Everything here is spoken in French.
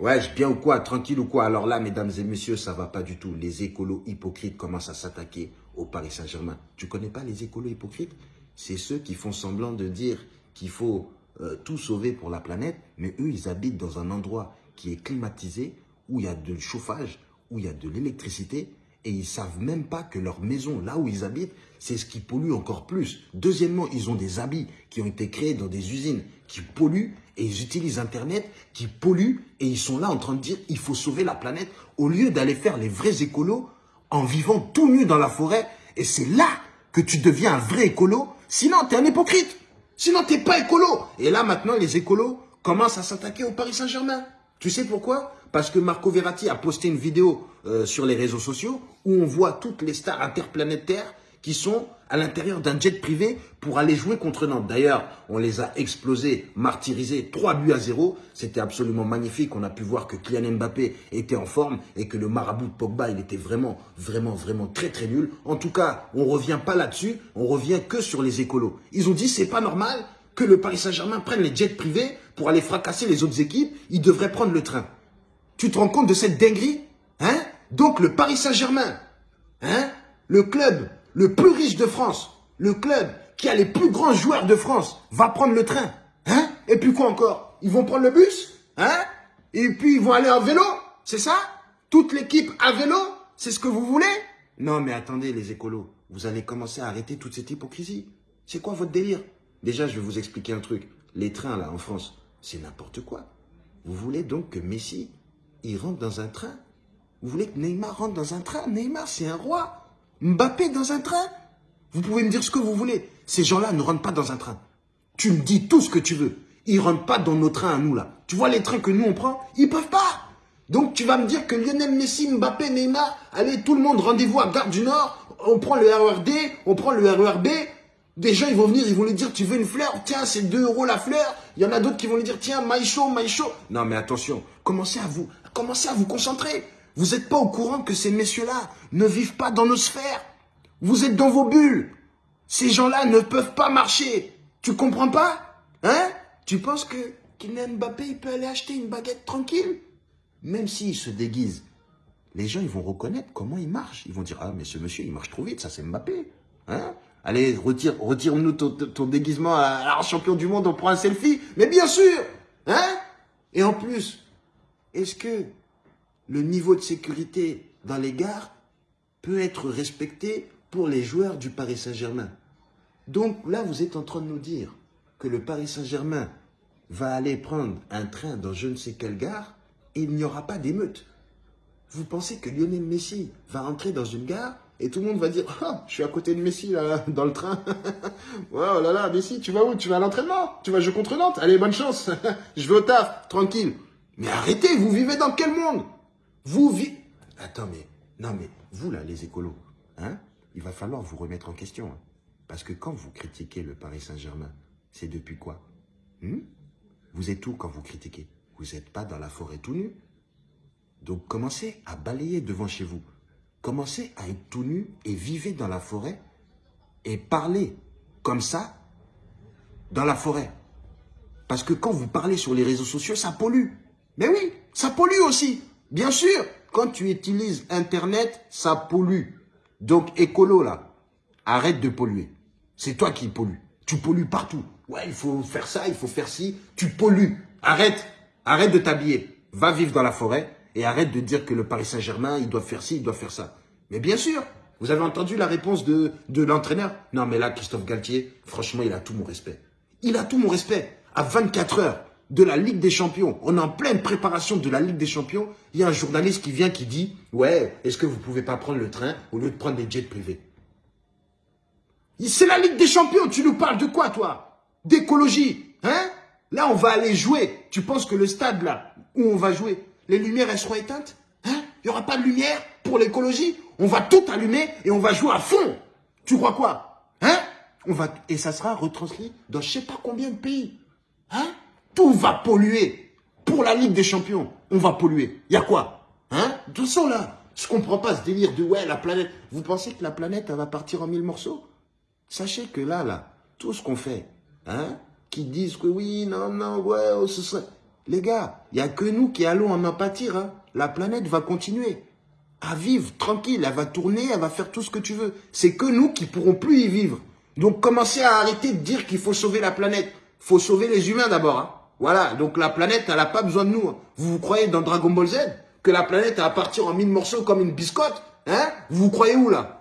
Ouais, bien ou quoi? Tranquille ou quoi? Alors là, mesdames et messieurs, ça va pas du tout. Les écolos hypocrites commencent à s'attaquer au Paris Saint-Germain. Tu connais pas les écolos hypocrites? C'est ceux qui font semblant de dire qu'il faut euh, tout sauver pour la planète, mais eux, ils habitent dans un endroit qui est climatisé, où il y a de chauffage, où il y a de l'électricité, et ils savent même pas que leur maison, là où ils habitent, c'est ce qui pollue encore plus. Deuxièmement, ils ont des habits qui ont été créés dans des usines qui polluent et ils utilisent Internet qui polluent et ils sont là en train de dire il faut sauver la planète au lieu d'aller faire les vrais écolos en vivant tout nu dans la forêt. Et c'est là que tu deviens un vrai écolo. Sinon, tu es un hypocrite. Sinon, tu n'es pas écolo. Et là, maintenant, les écolos commencent à s'attaquer au Paris Saint-Germain. Tu sais pourquoi? Parce que Marco Verratti a posté une vidéo euh, sur les réseaux sociaux où on voit toutes les stars interplanétaires qui sont à l'intérieur d'un jet privé pour aller jouer contre Nantes. D'ailleurs, on les a explosés, martyrisés, 3 buts à 0. C'était absolument magnifique. On a pu voir que Kylian Mbappé était en forme et que le marabout de Pogba, il était vraiment, vraiment, vraiment très, très nul. En tout cas, on revient pas là-dessus. On revient que sur les écolos. Ils ont dit, c'est pas normal que le Paris Saint-Germain prenne les jets privés pour aller fracasser les autres équipes. Ils devraient prendre le train. Tu te rends compte de cette dinguerie Hein? Donc, le Paris Saint-Germain, hein? Le club le plus riche de France, le club qui a les plus grands joueurs de France, va prendre le train. Hein? Et puis quoi encore? Ils vont prendre le bus Hein? Et puis ils vont aller en vélo C'est ça? Toute l'équipe à vélo C'est ce que vous voulez? Non mais attendez les écolos, vous allez commencer à arrêter toute cette hypocrisie. C'est quoi votre délire? Déjà, je vais vous expliquer un truc. Les trains là en France, c'est n'importe quoi. Vous voulez donc que Messi, il rentre dans un train Vous voulez que Neymar rentre dans un train? Neymar, c'est un roi. Mbappé dans un train? Vous pouvez me dire ce que vous voulez. Ces gens-là ne rentrent pas dans un train. Tu me dis tout ce que tu veux. Ils rentrent pas dans nos trains à nous, là. Tu vois les trains que nous, on prend? Ils peuvent pas. Donc, tu vas me dire que Lionel Messi, Mbappé, Neymar, allez, tout le monde, rendez-vous à Gare du Nord. On prend le RERD, on prend le RERB. Des gens, ils vont venir, ils vont lui dire, tu veux une fleur? Tiens, c'est 2 euros la fleur. Il y en a d'autres qui vont lui dire, tiens, maïcho, maïcho. Non, mais attention, commencez à vous, commencez à vous concentrer. Vous n'êtes pas au courant que ces messieurs-là ne vivent pas dans nos sphères. Vous êtes dans vos bulles. Ces gens-là ne peuvent pas marcher. Tu comprends pas? Hein? Tu penses que Kylian Mbappé, il peut aller acheter une baguette tranquille? Même s'il se déguise, les gens, ils vont reconnaître comment il marche. Ils vont dire, ah, mais ce monsieur, il marche trop vite, ça c'est Mbappé. Hein? Allez, retire, retire-nous ton, ton, déguisement à, champion du monde, on prend un selfie. Mais bien sûr Hein? Et en plus, est-ce que le niveau de sécurité dans les gares peut être respecté pour les joueurs du Paris Saint-Germain? Donc là, vous êtes en train de nous dire que le Paris Saint-Germain va aller prendre un train dans je ne sais quelle gare et il n'y aura pas d'émeute. Vous pensez que Lionel Messi va entrer dans une gare et tout le monde va dire ah, je suis à côté de Messi là, dans le train. oh là là, Messi, tu vas où? Tu vas à l'entraînement? Tu vas jouer contre Nantes? Allez, bonne chance. je vais au taf, tranquille. Mais arrêtez, vous vivez dans quel monde? Vous vivez... Attends, mais... Non, mais vous, là, les écolos, hein, il va falloir vous remettre en question. Hein. parce que quand vous critiquez le Paris Saint-Germain, c'est depuis quoi? Hmm? Vous êtes où quand vous critiquez? Vous n'êtes pas dans la forêt tout nu? Donc, commencez à balayer devant chez vous. Commencez à être tout nu et vivez dans la forêt et parlez comme ça dans la forêt. Parce que quand vous parlez sur les réseaux sociaux, ça pollue. Mais oui, ça pollue aussi. Bien sûr, quand tu utilises Internet, ça pollue. Donc, écolo, là, arrête de polluer. C'est toi qui pollues. Tu pollues partout. Ouais, il faut faire ça, il faut faire ci. Tu pollues. Arrête. Arrête de t'habiller. Va vivre dans la forêt et arrête de dire que le Paris Saint-Germain, il doit faire ci, il doit faire ça. Mais bien sûr, vous avez entendu la réponse de, de l'entraîneur? Non, mais là, Christophe Galtier, franchement, il a tout mon respect. Il a tout mon respect. À 24 heures, de la Ligue des Champions. On est en pleine préparation de la Ligue des Champions. Il y a un journaliste qui vient qui dit « Ouais, est-ce que vous ne pouvez pas prendre le train au lieu de prendre des jets privés ?» C'est la Ligue des Champions. Tu nous parles de quoi, toi? D'écologie. Hein? Là, on va aller jouer. Tu penses que le stade, là, où on va jouer, les lumières, elles seront éteintes? Hein? Il n'y aura pas de lumière pour l'écologie? On va tout allumer et on va jouer à fond. Tu crois quoi? Hein? On va, Et ça sera retranscrit dans je sais pas combien de pays. Hein? Tout va polluer. Pour la Ligue des Champions, on va polluer. Il y a quoi Hein? Tout ça là. Je comprends pas ce délire de ouais, la planète. Vous pensez que la planète, elle va partir en mille morceaux? Sachez que là, là, tout ce qu'on fait, hein, qui disent que oui, non, non, ouais, oh, ce serait... Les gars, il n'y a que nous qui allons en en. Hein. La planète va continuer à vivre tranquille. Elle va tourner, elle va faire tout ce que tu veux. C'est que nous qui pourrons plus y vivre. Donc commencez à arrêter de dire qu'il faut sauver la planète. faut sauver les humains d'abord. Hein. Voilà, donc la planète, elle n'a pas besoin de nous. Hein. Vous vous croyez dans Dragon Ball Z? Que la planète va partir en mille morceaux comme une biscotte hein? Vous vous croyez où là?